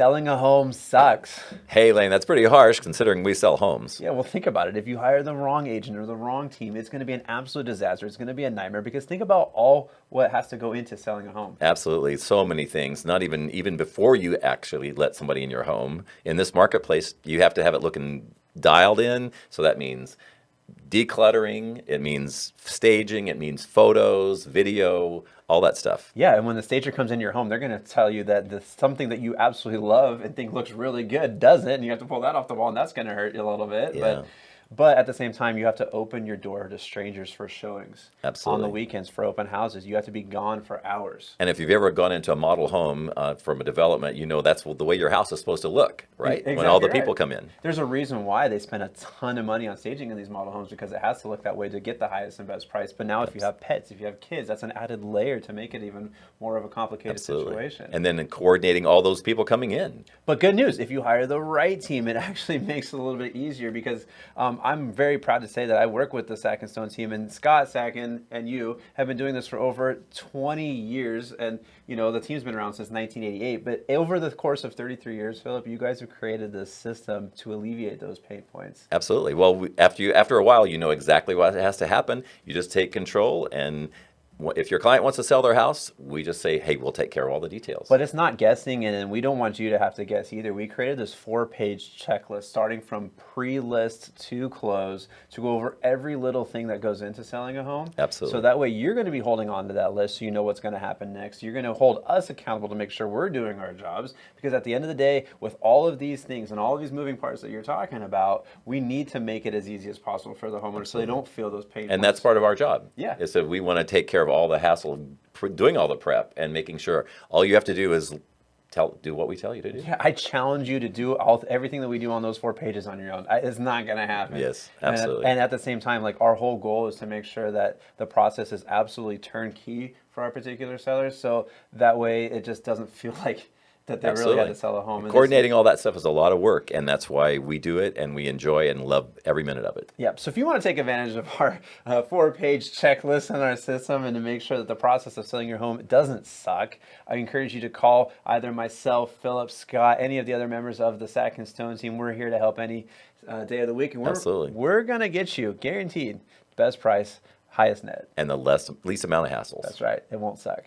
selling a home sucks. Hey, Lane, that's pretty harsh considering we sell homes. Yeah, well, think about it. If you hire the wrong agent or the wrong team, it's going to be an absolute disaster. It's going to be a nightmare because think about all what has to go into selling a home. Absolutely, so many things. Not even even before you actually let somebody in your home. In this marketplace, you have to have it looking dialed in. So that means decluttering, it means staging, it means photos, video, all that stuff. Yeah, and when the stager comes in your home, they're going to tell you that the, something that you absolutely love and think looks really good doesn't, and you have to pull that off the wall, and that's going to hurt you a little bit. Yeah. But but at the same time, you have to open your door to strangers for showings. Absolutely. On the weekends for open houses, you have to be gone for hours. And if you've ever gone into a model home uh, from a development, you know that's the way your house is supposed to look, right? Exactly when all the right. people come in. There's a reason why they spend a ton of money on staging in these model homes because it has to look that way to get the highest and best price. But now, if you have pets, if you have kids, that's an added layer to make it even more of a complicated Absolutely. situation. And then coordinating all those people coming in. But good news, if you hire the right team, it actually makes it a little bit easier because um, I'm very proud to say that I work with the Sack and Stone team, and Scott Sacken and you have been doing this for over 20 years, and you know the team's been around since 1988. But over the course of 33 years, Philip, you guys have created this system to alleviate those pain points. Absolutely. Well, we, after you after a while, you know exactly what has to happen. You just take control, and if your client wants to sell their house, we just say, "Hey, we'll take care of all the details." But it's not guessing, and we don't want you to have to guess either. We created this four-page checklist starting from pre-list to close to go over every little thing that goes into selling a home. Absolutely. So that way you're going to be holding on to that list so you know what's going to happen next. You're going to hold us accountable to make sure we're doing our jobs because at the end of the day, with all of these things and all of these moving parts that you're talking about, we need to make it as easy as possible for the homeowner so they don't feel those pain and points. that's part of our job. Yeah. Is that we want to take care of all the hassle of doing all the prep and making sure all you have to do is tell do what we tell you to do. Yeah, I challenge you to do all everything that we do on those four pages on your own. I, it's not going to happen. Yes, And- absolutely. And, at the same time, like our whole goal is to make sure that the process is absolutely turnkey for our particular sellers. So that way, it just doesn't feel like that they really Absolutely. had to sell a home. And Coordinating all that stuff is a lot of work, and that's why we do it, and we enjoy and love every minute of it. Yeah, so if you want to take advantage of our uh, four-page checklist in our system and to make sure that the process of selling your home doesn't suck, I encourage you to call either myself, Philip, Scott, any of the other members of the Sack and Stone team. We're here to help any uh, day of the week, and we're Absolutely. we're gonna get you guaranteed best price, highest net. And the less least amount of hassles. That's right. It won't suck.